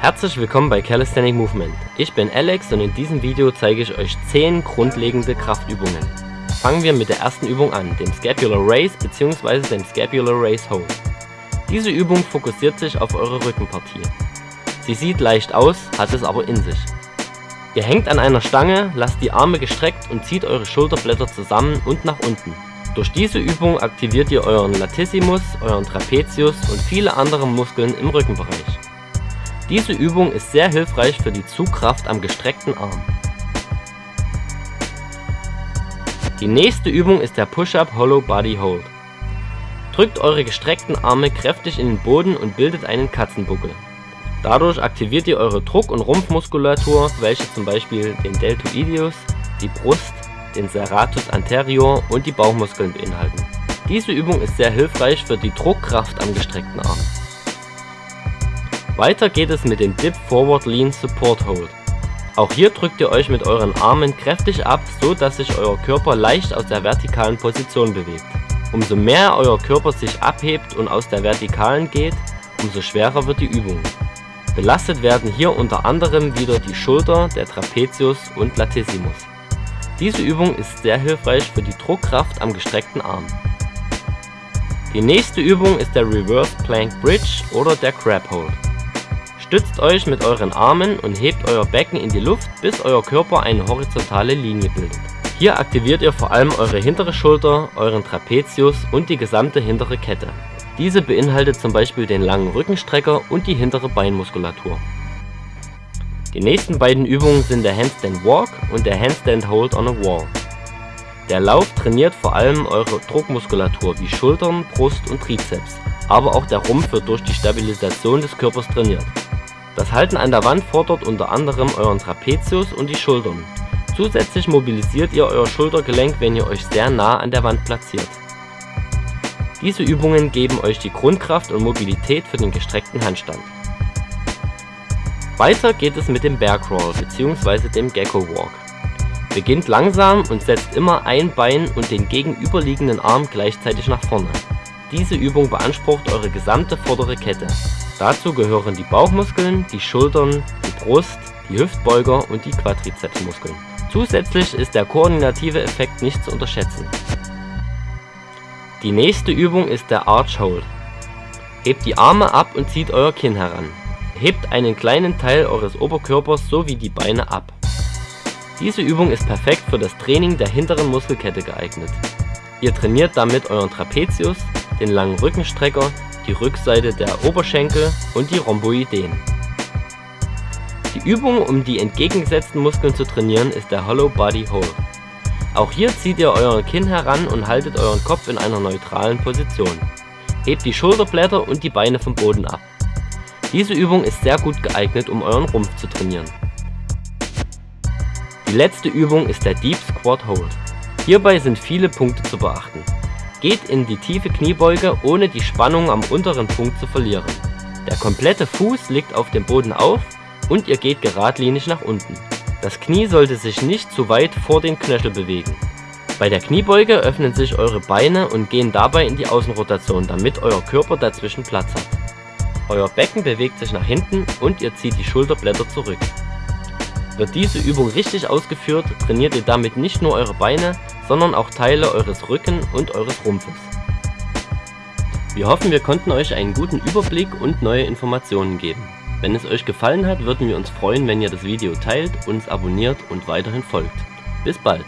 Herzlich willkommen bei Calisthenic Movement. Ich bin Alex und in diesem Video zeige ich euch 10 grundlegende Kraftübungen. Fangen wir mit der ersten Übung an, dem Scapular Raise bzw. dem Scapular Raise Hold. Diese Übung fokussiert sich auf eure Rückenpartie. Sie sieht leicht aus, hat es aber in sich. Ihr hängt an einer Stange, lasst die Arme gestreckt und zieht eure Schulterblätter zusammen und nach unten. Durch diese Übung aktiviert ihr euren Latissimus, euren Trapezius und viele andere Muskeln im Rückenbereich. Diese Übung ist sehr hilfreich für die Zugkraft am gestreckten Arm. Die nächste Übung ist der Push-Up Hollow Body Hold. Drückt eure gestreckten Arme kräftig in den Boden und bildet einen Katzenbuckel. Dadurch aktiviert ihr eure Druck- und Rumpfmuskulatur, welche zum Beispiel den Deltoideus, die Brust, den Serratus anterior und die Bauchmuskeln beinhalten. Diese Übung ist sehr hilfreich für die Druckkraft am gestreckten Arm. Weiter geht es mit dem Dip Forward Lean Support Hold. Auch hier drückt ihr euch mit euren Armen kräftig ab, so dass sich euer Körper leicht aus der vertikalen Position bewegt. Umso mehr euer Körper sich abhebt und aus der vertikalen geht, umso schwerer wird die Übung. Belastet werden hier unter anderem wieder die Schulter, der Trapezius und Latissimus. Diese Übung ist sehr hilfreich für die Druckkraft am gestreckten Arm. Die nächste Übung ist der Reverse Plank Bridge oder der Crab Hold. Stützt euch mit euren Armen und hebt euer Becken in die Luft, bis euer Körper eine horizontale Linie bildet. Hier aktiviert ihr vor allem eure hintere Schulter, euren Trapezius und die gesamte hintere Kette. Diese beinhaltet zum Beispiel den langen Rückenstrecker und die hintere Beinmuskulatur. Die nächsten beiden Übungen sind der Handstand Walk und der Handstand Hold on a Wall. Der Lauf trainiert vor allem eure Druckmuskulatur wie Schultern, Brust und Trizeps, aber auch der Rumpf wird durch die Stabilisation des Körpers trainiert. Das Halten an der Wand fordert unter anderem euren Trapezius und die Schultern. Zusätzlich mobilisiert ihr euer Schultergelenk, wenn ihr euch sehr nah an der Wand platziert. Diese Übungen geben euch die Grundkraft und Mobilität für den gestreckten Handstand. Weiter geht es mit dem Bear Crawl bzw. dem Gecko Walk. Beginnt langsam und setzt immer ein Bein und den gegenüberliegenden Arm gleichzeitig nach vorne. Diese Übung beansprucht eure gesamte vordere Kette. Dazu gehören die Bauchmuskeln, die Schultern, die Brust, die Hüftbeuger und die Quadrizepsmuskeln. Zusätzlich ist der koordinative Effekt nicht zu unterschätzen. Die nächste Übung ist der Arch Hold. Hebt die Arme ab und zieht euer Kinn heran. Hebt einen kleinen Teil eures Oberkörpers sowie die Beine ab. Diese Übung ist perfekt für das Training der hinteren Muskelkette geeignet. Ihr trainiert damit euren Trapezius, den langen Rückenstrecker, die Rückseite der Oberschenkel und die Rhomboideen. Die Übung, um die entgegengesetzten Muskeln zu trainieren, ist der Hollow Body Hold. Auch hier zieht ihr euer Kinn heran und haltet euren Kopf in einer neutralen Position. Hebt die Schulterblätter und die Beine vom Boden ab. Diese Übung ist sehr gut geeignet, um euren Rumpf zu trainieren. Die letzte Übung ist der Deep Squat Hold. Hierbei sind viele Punkte zu beachten. Geht in die tiefe Kniebeuge, ohne die Spannung am unteren Punkt zu verlieren. Der komplette Fuß liegt auf dem Boden auf und ihr geht geradlinig nach unten. Das Knie sollte sich nicht zu weit vor den Knöchel bewegen. Bei der Kniebeuge öffnen sich eure Beine und gehen dabei in die Außenrotation, damit euer Körper dazwischen Platz hat. Euer Becken bewegt sich nach hinten und ihr zieht die Schulterblätter zurück. Wird diese Übung richtig ausgeführt, trainiert ihr damit nicht nur eure Beine, sondern auch Teile eures Rücken und eures Rumpfes. Wir hoffen, wir konnten euch einen guten Überblick und neue Informationen geben. Wenn es euch gefallen hat, würden wir uns freuen, wenn ihr das Video teilt, uns abonniert und weiterhin folgt. Bis bald!